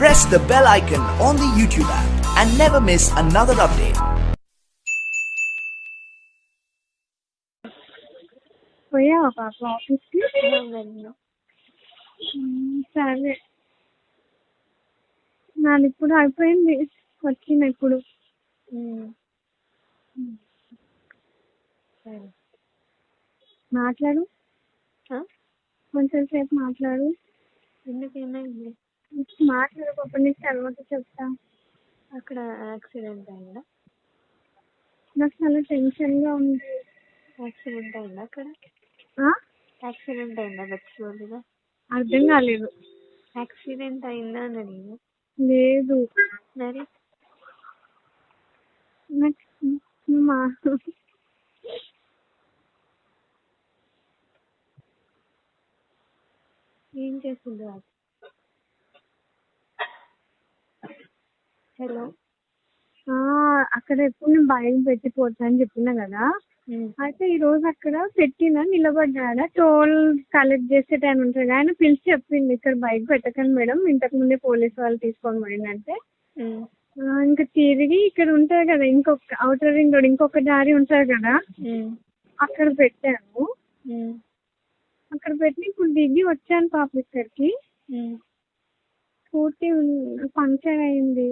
press the bell icon on the YouTube app and never miss another update. పోయావా పాప ఆఫీస్కి వెళ్ళను సరే. నాది ఇప్పుడు అయిపోయింది. వచ్చిన ఇప్పుడు. మాట్లాడు? కొంచెం సేపు మాట్లాడు. ఎందుకు ఏమైంది? మాట్లాడు పాప నీకు తర్వాత చెప్తా. అక్కడ యాక్సిడెంట్ అయిందా? నాకు చాలా టెన్షన్గా ఉంది. యాక్సిడెంట్ అయిందా అక్కడ? యాక్సిడెంట్ అయిందా గచ్చిబౌలిలో అర్థం కాలేదు. యాక్సిడెంట్ అయిందా అని అడిగిన లేదు. మరి? నాకు మా ఏం చేసిందో హలో. అక్కడ ఎప్పుడు నేను బయట పెట్టిపోతా అని చెప్పినా కదా. అయితే ఈ రోజు అక్కడ పెట్టిన నిలబడ్డాడ? టోల్ కలెక్ట్ చేసే టైం ఉంటుంది ఆయన పిలిచి చెప్పింది ఇక్కడ బైక్ పెట్టకండి మేడం ఇంతకు ముందే పోలీస్ వాళ్ళు తీసుకొని పోయిందంటే ఇంకా తిరిగి ఇక్కడ ఉంటుంది కదా ఇంకొక అవుటర్ రింగ్ రోడ్ ఇంకొక దారి ఉంటుంది కదా. అక్కడ పెట్టాను అక్కడ పెట్టి ఇప్పుడు దిగి వచ్చాను పాప ఇక్కడికి. స్కూటీ పంక్చర్ అయింది.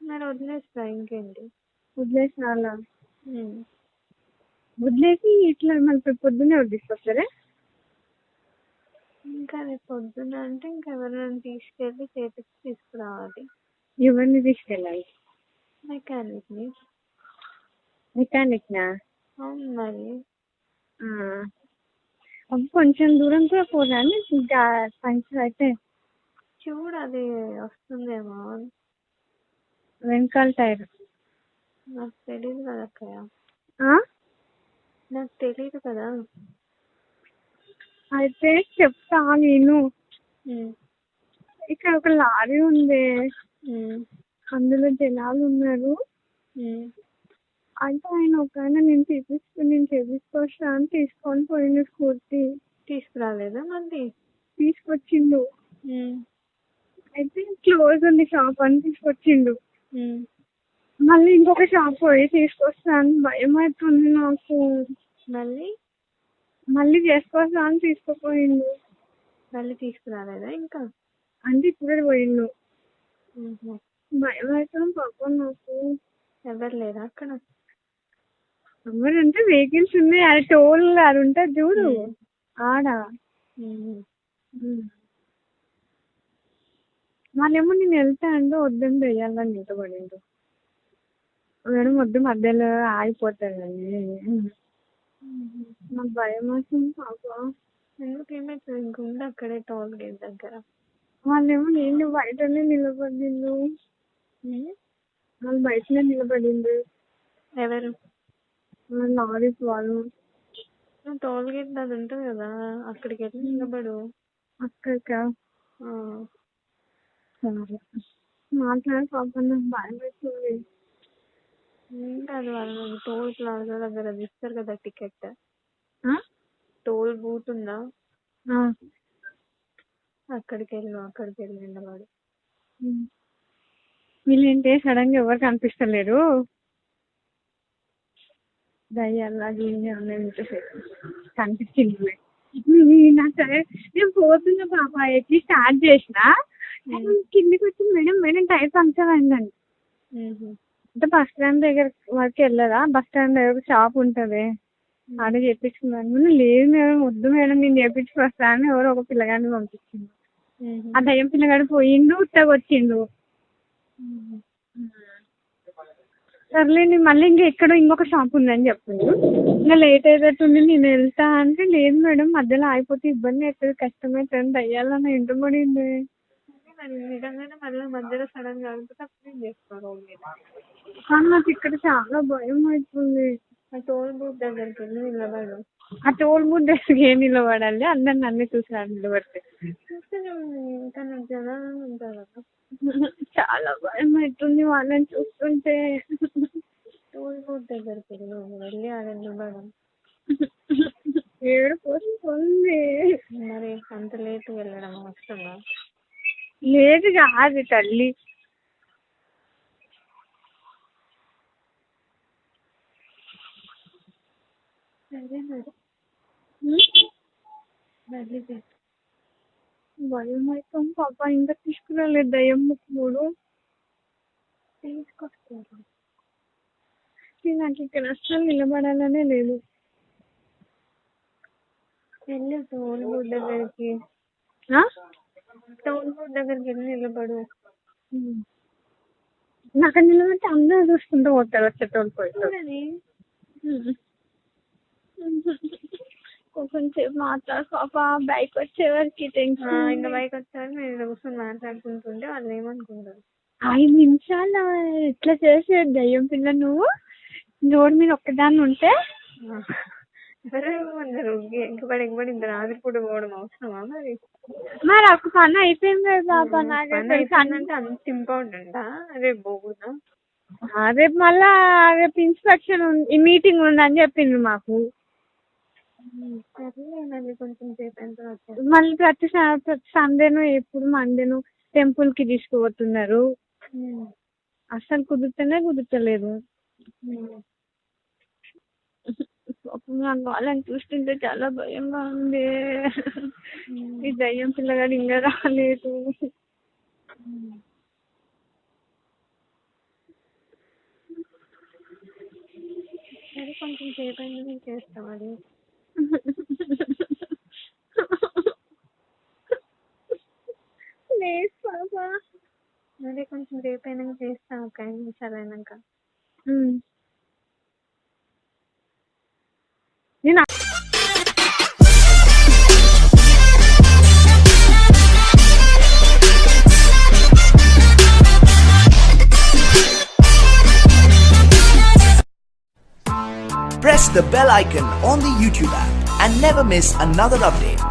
మరి వదిలేస్తా ఇంకేంటి? వదిలేసి రాలా ఉమ్. వదిలేసి ఇట్లా మళ్ళీ పొద్దున్నే వదిలేసుకొస్తారా ఇంకా రేపు పొద్దున అంటే ఇంకా ఎవరైనా తీసుకెళ్ళి చేతికి తీసుకురావాలి. ఎవరిని తీసుకెళ్ళాలి? మెకానిక్ని. మెకానిక్నా? అవును మరి. అబ్బ, కొంచెం దూరం కూడా పోదాన్ని ఇంకా పంచర్ అయితే చూడు అది వస్తుందేమో వెనకాల టైర్ నాకు తెలియదు కదా అక్కయ్య? నాకు తెలియదు కదా అయితే చెప్తా నేను. ఇక్కడ ఒక లారీ ఉంది. అందులో జనాలు ఉన్నారు. అంటే ఆయన ఒక ఆయన నేను తీపిస్తూ నేను చేపించుకోవచ్చా అని తీసుకొని పోయిండు స్కూటీ తీసుకురాలేదా మళ్ళీ తీసుకొచ్చిండు. అయితే క్లోజ్ ఉంది షాప్ అని తీసుకొచ్చిండు. మళ్ళీ ఇంకొక షాప్ పోయి తీసుకొస్తాను. భయం అవుతుంది నాకు? మళ్ళీ? మళ్ళీ చేసుకొస్తా అని తీసుకుపోయిండు. మళ్ళీ తీసుకురాలేదా ఇంకా? అంటే ఇప్పుడే పోయిండు. భయం అవుతుంది పాపం నాకు. ఎవరు లేరా అక్కడ? ఎవరంటే వెహికల్స్ ఉన్నాయి. అది టోల్ అది ఉంటుంది చూడు. ఆడ. వాళ్ళేమో నేను వెళ్తా అంటే వద్దని వెయ్యాలని నిలబడిండు మేడం వద్దు మధ్యలో ఆగిపోతాడని. నాకు భయం వస్తుంది పాప. ఎందుకు ఏమైతుంది ఇంకుంది అక్కడే టోల్ గేట్ దగ్గర. వాళ్ళేమో నేను బయటనే నిలబడిండు. వాళ్ళు బయటనే నిలబడిండు. ఎవరు? లారీస్ వాళ్ళు. టోల్ గేట్ అది ఉంటుంది కదా అక్కడికి వెళ్ళి నిలబడు. అక్కడిక. సరే మాట్లాడి పాప నాకు భయం అవుతుంది ఏం కాదు వాళ్ళు టోల్ ప్లాజా దగ్గర అది ఇస్తారు కదా టికెట్ ఆ? టోల్ బూత్ ఉందా ఆ. అక్కడికి వెళ్ళు అక్కడికి వెళ్ళి నిలబడు ఉమ్. వీళ్ళేంటి సడన్గా ఎవరు కనిపిస్తలేరు కనిపించింది నాకు సరే నేను పోతున్నా పాప ఎక్కి స్టార్ట్ చేసిన. కిందికి వచ్చి మేడం. మేడం టైర్ పంక్చర్ అయిందండి. అంటే బస్ స్టాండ్ దగ్గర వరకు వెళ్ళదా బస్ స్టాండ్ దగ్గర షాప్ ఉంటుంది. ఆడ చేపించుకున్నాను లేదు మేడం. వద్దు మేడం. నేను చేపించుకు వస్తాను ఎవరో ఒక పిల్లగాడిని పంపించింది. ఆ దయ్యం పిల్లగాడు పోయిండు ఉత్తగా వచ్చిండు. సర్లేండి మళ్ళీ ఇంకా ఎక్కడో ఇంకొక షాప్ ఉందని చెప్పిండు. ఇంకా లేట్ అయ్యేటట్టుంది నేను వెళ్తా అంటే లేదు మేడం. మధ్యలో ఆగిపోతే ఇబ్బంది అవుతుంది కష్టమవుతుంది దయ్యాలని ఇంట నిజంగానే మళ్ళీ మధ్యలో సడన్గా ఆగిపోతే అప్పుడు ఏం చేస్తారు కానీ నాకు ఇక్కడ చాలా భయం అవుతుంది. ఆ టోల్ బూత్ దగ్గరికి వెళ్ళి నిలబడు. ఆ టోల్ బూత్ దగ్గరికి ఏం నిలబడాలి? అందరు నన్ను చూసారు నిలబడితే. చూస్తే ఇంకా నాకు జనాలు ఉంటారు కదా. చాలా భయం అవుతుంది వాళ్ళని చూస్తుంటే. టోల్ బూత్ దగ్గరికి వెళ్ళు వెళ్ళి ఆడ నిలబడు ఏడుపు వస్తుంది మరి అంత లేట్ వెళ్ళడం అవసరమా? లేదు కాదు తల్లి. సరే మరి. భయం అవుతాం పాప ఇంకా తీసుకురాలేదు దయ్యం ముక్కుడు. తీసుకొస్తాను నాకు ఇక్కడ అస్సలు నిలబడాలనే లేదు. వెళ్ళి టోల్ బూత్ దగ్గరికి టోల్ బూత్ దగ్గరికి వెళ్ళి నిలబడు. నాకు నిలబడితే అందరూ చూసుకుంటూ పోతారు వచ్చేటోళ్ళు పోయి చూడని కొంచెం మాట్లాడు పాప బైక్ వచ్చేవరకు ఇంకా టెన్షన్ బైక్ వచ్చారు నేను కూర్చొని మాట్లాడుకుంటుంటే వాళ్ళు ఏమనుకుంటారు? ఐదు నిమిషాలు ఇట్లా చేసేది దయ్యం పిల్ల నువ్వు రోడ్ మీద ఒక్కదాన్ని ఉంటే సరే ఇంత పోవడం అవసరమా మరి మరి ఒక పని అయిపోయింది కదా పాప నాకు పని అంత ఇంపార్టెంటా రేపు పోకూడదా రేపు మళ్ళా రేపు ఇన్స్పెక్షన్ ఈ మీటింగ్ ఉందని చెప్పింది మాకు మళ్ళీ కొంచెం సేపు మళ్ళీ ప్రతి ప్రతి సండేను ఎప్పుడు మండేను టెంపుల్కి తీసుకుపోతున్నారు అస్సలు కుదురుతూనే కుదురుతలేదు పాపం నాకు వాళ్ళని చూస్తుంటే చాలా భయంగా ఉంది. ఈ దయ్యం పిల్లగాడు ఇంకా రాలేదు. సరే కొంచెం సేపు అయినా నేను చేస్తాం అది లేదు పాపా. అదే కొంచెం సేపు అయినాక చేస్తాం ఒక ఐదు నిమిషాలు అయినాక. ನೀನು Press the bell icon on the YouTube app and never miss another update.